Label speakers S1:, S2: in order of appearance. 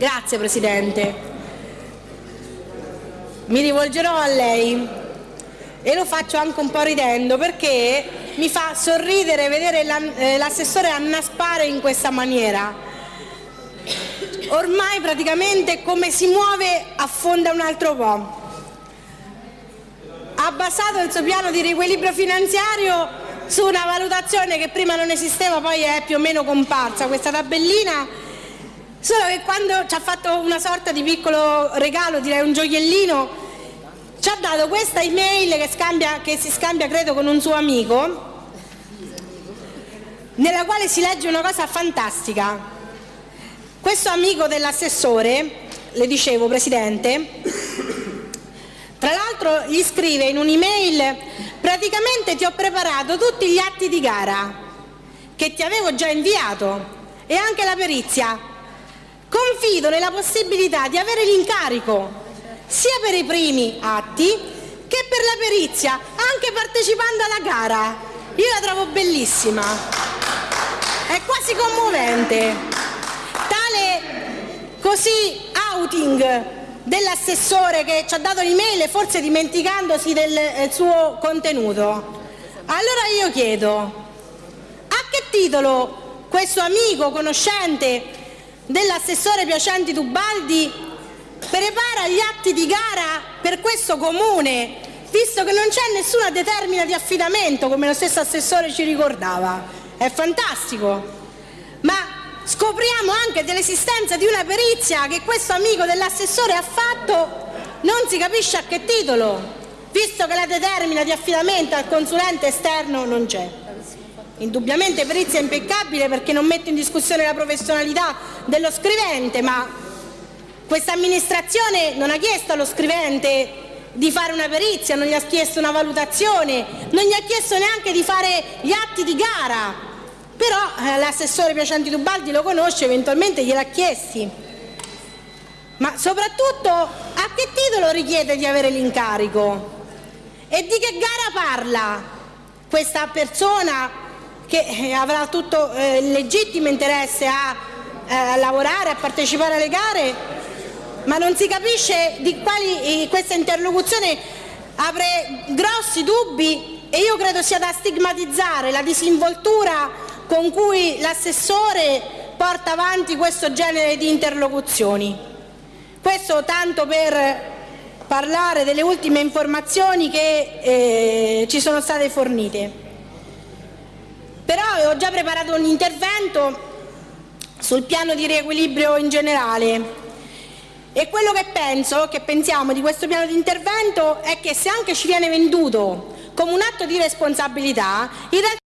S1: Grazie Presidente. Mi rivolgerò a lei e lo faccio anche un po' ridendo perché mi fa sorridere vedere eh, l'assessore annaspare in questa maniera. Ormai praticamente come si muove affonda un altro po'. Ha basato il suo piano di riequilibrio finanziario su una valutazione che prima non esisteva, poi è più o meno comparsa, questa tabellina, solo che quando ci ha fatto una sorta di piccolo regalo, direi un gioiellino, ci ha dato questa email che, scambia, che si scambia credo con un suo amico nella quale si legge una cosa fantastica. Questo amico dell'assessore, le dicevo Presidente, tra l'altro gli scrive in un'email praticamente ti ho preparato tutti gli atti di gara che ti avevo già inviato e anche la perizia. Confido nella possibilità di avere l'incarico sia per i primi atti che per la perizia, anche partecipando alla gara. Io la trovo bellissima, è quasi commovente. Tale così outing dell'assessore che ci ha dato l'email forse dimenticandosi del suo contenuto. Allora io chiedo, a che titolo questo amico conoscente dell'assessore Piacenti Tubaldi prepara gli atti di gara per questo comune, visto che non c'è nessuna determina di affidamento, come lo stesso assessore ci ricordava. È fantastico. Ma scopriamo anche dell'esistenza di una perizia che questo amico dell'assessore ha fatto, non si capisce a che titolo, visto che la determina di affidamento al consulente esterno non c'è. Indubbiamente perizia impeccabile perché non mette in discussione la professionalità dello scrivente, ma questa amministrazione non ha chiesto allo scrivente di fare una perizia, non gli ha chiesto una valutazione, non gli ha chiesto neanche di fare gli atti di gara, però eh, l'assessore Piacenti Tubaldi lo conosce, eventualmente gliel'ha chiesti. Ma soprattutto a che titolo richiede di avere l'incarico? E di che gara parla questa persona che eh, avrà tutto eh, legittimo interesse a, eh, a lavorare, a partecipare alle gare ma non si capisce di quali questa interlocuzione apre grossi dubbi e io credo sia da stigmatizzare la disinvoltura con cui l'assessore porta avanti questo genere di interlocuzioni. Questo tanto per parlare delle ultime informazioni che eh, ci sono state fornite. Però ho già preparato un intervento sul piano di riequilibrio in generale. E quello che penso, che pensiamo di questo piano di intervento è che se anche ci viene venduto come un atto di responsabilità, in realtà